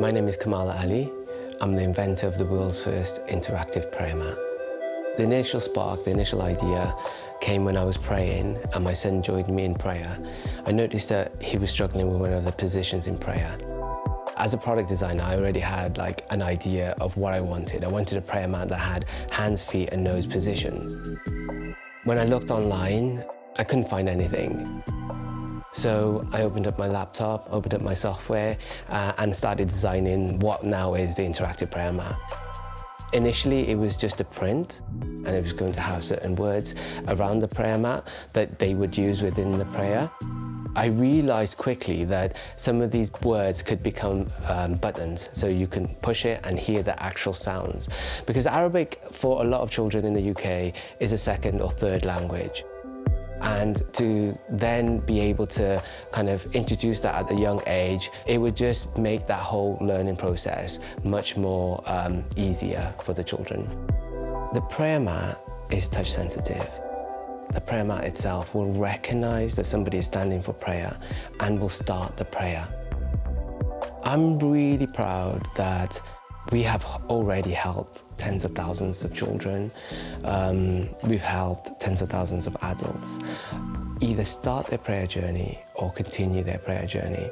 My name is Kamal Ali. I'm the inventor of the world's first interactive prayer mat. The initial spark, the initial idea came when I was praying and my son joined me in prayer. I noticed that he was struggling with one of the positions in prayer. As a product designer, I already had like an idea of what I wanted. I wanted a prayer mat that had hands, feet and nose positions. When I looked online, I couldn't find anything. So I opened up my laptop, opened up my software uh, and started designing what now is the interactive prayer mat. Initially, it was just a print and it was going to have certain words around the prayer mat that they would use within the prayer. I realized quickly that some of these words could become um, buttons, so you can push it and hear the actual sounds. Because Arabic, for a lot of children in the UK, is a second or third language. And to then be able to kind of introduce that at a young age, it would just make that whole learning process much more um, easier for the children. The prayer mat is touch sensitive. The prayer mat itself will recognize that somebody is standing for prayer and will start the prayer. I'm really proud that we have already helped tens of thousands of children. Um, we've helped tens of thousands of adults either start their prayer journey or continue their prayer journey.